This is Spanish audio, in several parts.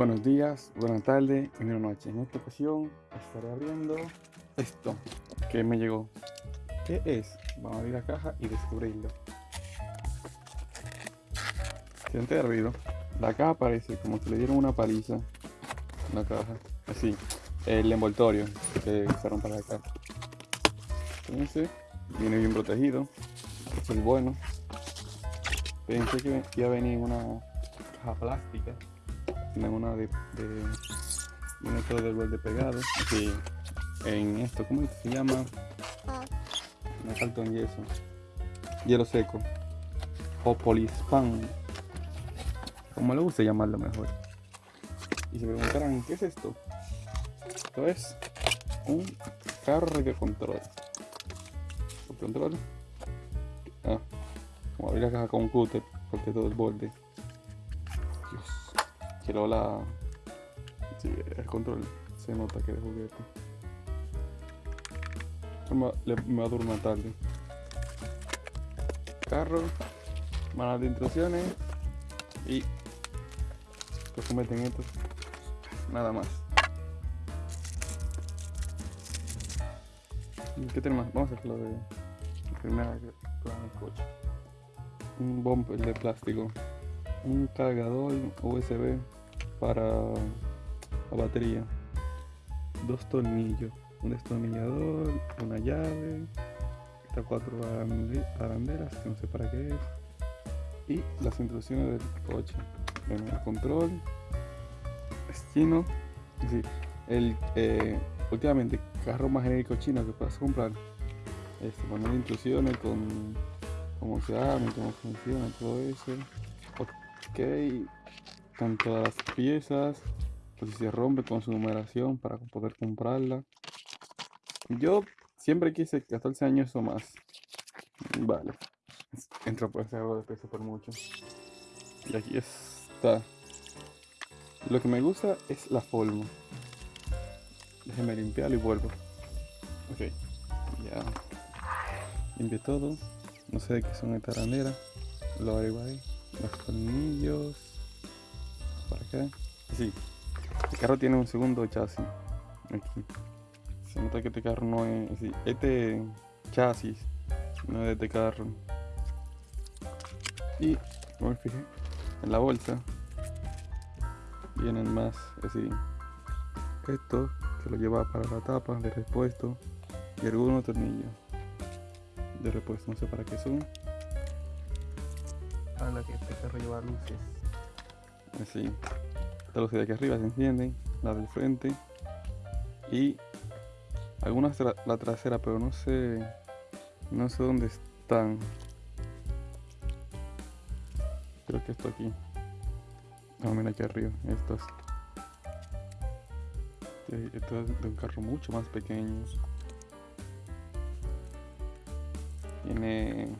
Buenos días, buenas tardes y buenas noches. En esta ocasión estaré abriendo esto que me llegó. ¿Qué es? Vamos a abrir la caja y descubrirlo. Si antes de abrirlo, la caja parece como si le dieron una paliza. La caja, así. El envoltorio que se rompe la caja. Entonces, viene bien protegido. es el bueno. Pensé que iba a venir en una caja plástica tiene una de, de viene todo del borde pegado aquí en esto cómo se llama me falta un yeso. Hielo seco. O polispan como le gusta llamarlo mejor. Y se preguntarán qué es esto esto es un carro de control. ¿El control. Ah, como abrir la caja con un cúter porque todo el borde Quiero la... El control se nota que es juguete. Me, me va a durar tarde. Carro, manual de instrucciones y pues cometen esto. Nada más. ¿Qué tenemos? Vamos a hacer lo de primera con el coche. Un bumper de plástico un cargador USB para la batería, dos tornillos, un destornillador, una llave, estas cuatro arandelas que no sé para qué es, y las instrucciones del coche, el control, es chino, el eh, últimamente carro más genérico chino que puedas comprar, este, poner instrucciones con cómo se abre, cómo funciona, todo eso. Ok, están todas las piezas. Pues si se rompe con su numeración para poder comprarla. Yo siempre quise 14 años o más. Vale. Entra por ese algo de peso por mucho. Y aquí está. Lo que me gusta es la forma. Déjeme limpiarlo y vuelvo. Ok. Ya. Limpio todo. No sé de qué son esta arandera. Lo ahí los tornillos acá sí. El carro tiene un segundo chasis. Aquí. Se nota que este carro no es este chasis no es de este carro. Y como me fijé en la bolsa vienen más así esto que lo lleva para la tapa de repuesto y algunos tornillos de repuesto. No sé para qué son. La que este carro lleva luces. Así. Estas luces de aquí arriba se encienden, la del frente y algunas la trasera, pero no sé no sé dónde están. Creo que esto aquí. No, mira aquí arriba, estos. Esto es de un carro mucho más pequeño. Tiene,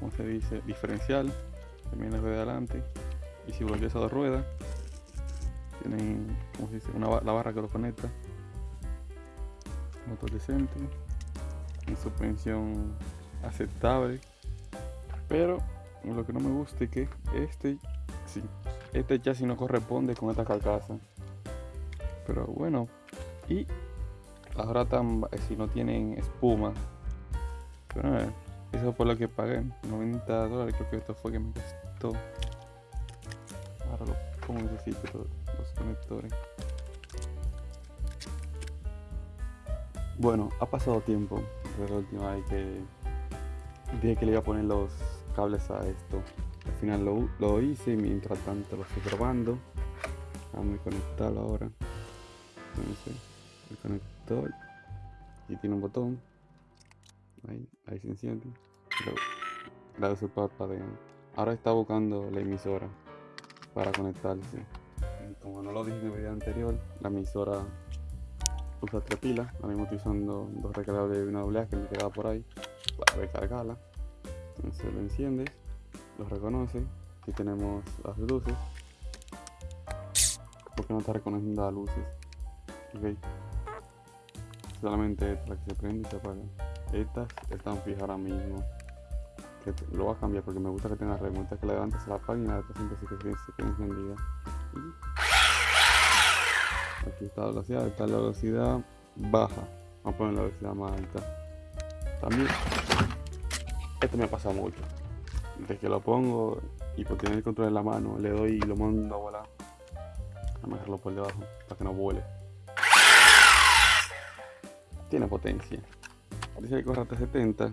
¿cómo se dice? Diferencial también la rueda adelante y si volvió a dos ruedas tienen una, la barra que lo conecta. Motor decente suspensión aceptable. Pero lo que no me gusta es que este sí, este chasis no corresponde con esta carcasa. Pero bueno y ahora tan si no tienen espuma. Pero eh, eso por lo que pagué 90 dólares creo que esto fue que me costó ahora lo pongo necesito los conectores. Bueno ha pasado tiempo desde la última vez que dije que le iba a poner los cables a esto. Al final lo, lo hice mientras tanto lo estoy probando. Vamos a conectarlo ahora. El conector. Y tiene un botón. Ahí, ahí se enciende. La su parpadeo Ahora está buscando la emisora para conectarse. Como no lo dije en el video anterior, la emisora usa tres pilas. Ahora mismo estoy usando dos recargables de una doble que me quedaba por ahí para recargarla. Entonces lo enciendes, lo reconoce. Aquí tenemos las luces. Porque no está reconociendo las luces. Ok. Solamente esta la que se prende y se apaga. Estas están fijas ahora mismo que lo voy a cambiar porque me gusta que tenga red, me gusta que la levantes a la página, siempre se quede, se encendida. Y aquí está la velocidad, está la velocidad baja. Vamos a poner la velocidad más alta. También, esto me pasa mucho. Desde que lo pongo y por tener el control en la mano, le doy y lo mando a volar. A dejarlo por debajo para que no vuele. Tiene potencia. Dice que corre hasta 70,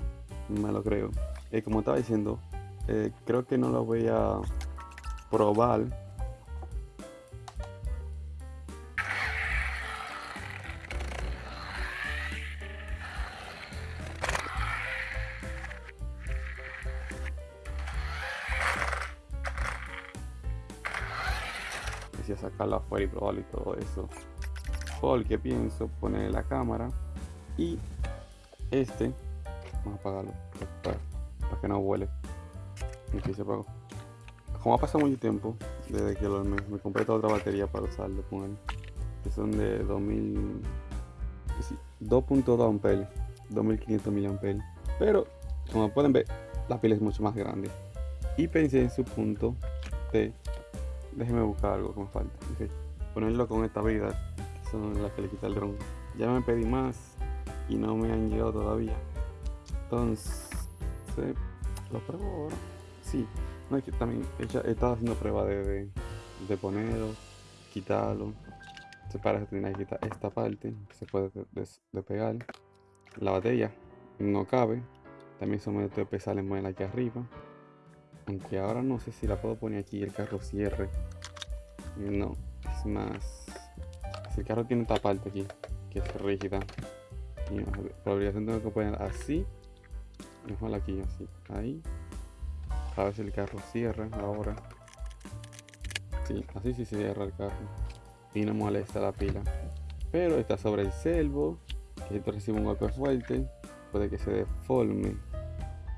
me lo creo. Y como estaba diciendo, eh, creo que no lo voy a probar a sacarlo afuera y probarlo y todo eso. Porque pienso poner la cámara y este, vamos a apagarlo para, que no vuele. Aquí se apagó. Como ha pasado mucho tiempo desde que me, compré toda otra batería para usarlo con él, que son de 2000, 2.2 amperes, 2500 mAh. Pero como pueden ver, la pila es mucho más grande. Y pensé en su punto de Déjeme buscar algo que me falta. Ponerlo con esta vida, que son las que le quita el dron. Ya me pedí más y no me han llegado todavía. Entonces, lo pruebo ahora. Sí, no es que también he, estado haciendo prueba de, de, ponerlo, quitarlo. Se para que quitar esta parte, que se puede despegar. La batería no cabe. También son medio de salen en aquí arriba. Aunque ahora no sé si la puedo poner aquí el carro cierre. No, es más... Si el carro tiene esta parte aquí, que es rígida. Y probabilidad tengo que poner así. Mejor aquí, así. Ahí. A ver si el carro cierra ahora. Sí, así sí se cierra el carro. Y no molesta la pila. Pero está sobre el selvo. Que esto recibe un golpe fuerte. Puede que se deforme.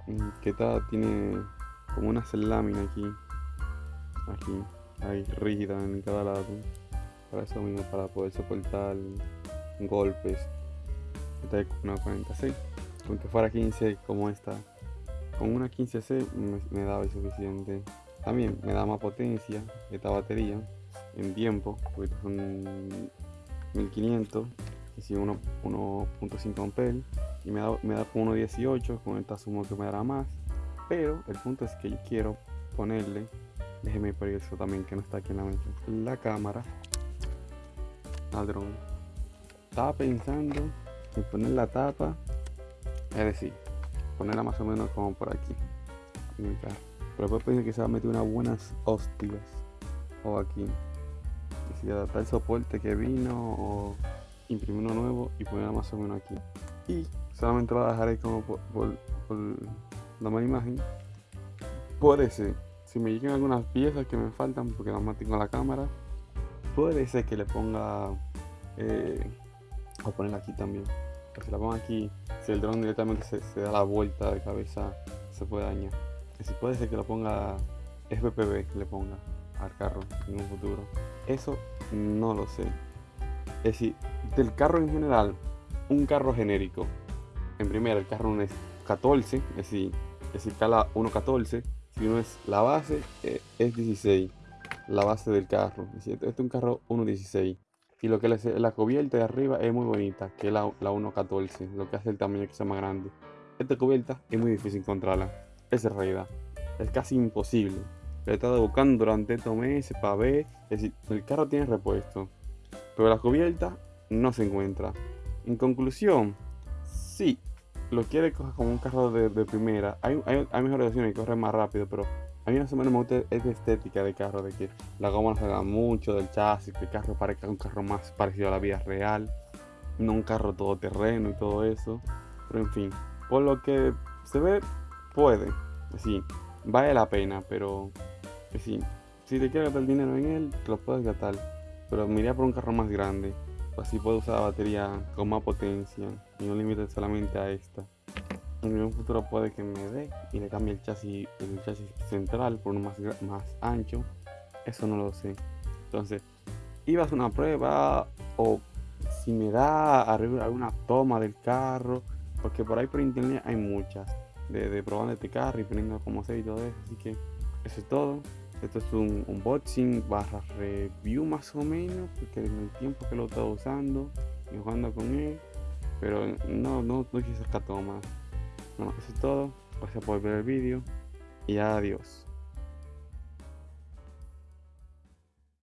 Mm, que está, tiene como una lámina aquí. Aquí ahí rígida en cada lado. Para eso mismo para poder soportar golpes. Esta es una 40C aunque fuera 15 como esta. Con una 15C me, daba suficiente. También me da más potencia esta batería en tiempo porque son 1500 y si 1.5 amperes y me da, me da con 1.18 con esta sumo que me dará más pero el punto es que yo quiero ponerle, déjeme por eso también que no está aquí en la mente, la cámara al dron. Estaba pensando en poner la tapa, es decir, ponerla más o menos como por aquí. Pero después pensé que se va a meter unas buenas hostias o aquí. Si adaptar el soporte que vino o imprimir uno nuevo y ponerla más o menos aquí. Y solamente lo dejaré como por la mala imagen. Puede ser, si me llegan algunas piezas que me faltan, porque más tengo la cámara, puede ser que le ponga, eh, a ponerla aquí también. si la pongo aquí, si el dron directamente se, da la vuelta de cabeza, se puede dañar. Y si puede ser que lo ponga FPV, le ponga al carro en un futuro. Eso no lo sé. Es decir, del carro en general, un carro genérico. En primera, el carro no es 14, es decir, es decir, cala 1.14. Si uno es la base, eh, es 16. La base del carro. Este es un carro 1.16. Y lo que es la cubierta de arriba es muy bonita, que es la, la 1.14. Lo que hace el tamaño que sea más grande. Esta cubierta es muy difícil encontrarla. Es realidad. Es casi imposible. Lo he estado buscando durante estos meses para ver. Es el carro tiene repuesto. Pero la cubierta no se encuentra. En conclusión, sí, lo quiere coger como un carro de, primera, hay, hay, hay, mejores opciones y corre más rápido, pero a mí más o menos me gusta esta estética de carro, de que la goma no se haga mucho del chasis, que el carro parezca un carro más parecido a la vida real, no un carro todoterreno y todo eso. Pero en fin, por lo que se ve, puede, sí, vale la pena, pero sí, si te quieres gastar dinero en él, lo puedes gastar, pero me por un carro más grande. Así puedo usar la batería con más potencia y no limite solamente a esta. En un futuro puede que me dé y le cambie el chasis, el chasis central por uno más, más ancho. Eso no lo sé. Entonces, iba a hacer una prueba o si me da alguna toma del carro, porque por ahí por internet hay muchas de, de probando este carro y poniendo como sé y todo eso. Así que eso es todo. Esto es un unboxing barra review más o menos, porque en el tiempo que lo he estado usando y jugando con él, pero no, no, no sacar todo más. Bueno, eso es todo. Gracias por ver el vídeo y adiós.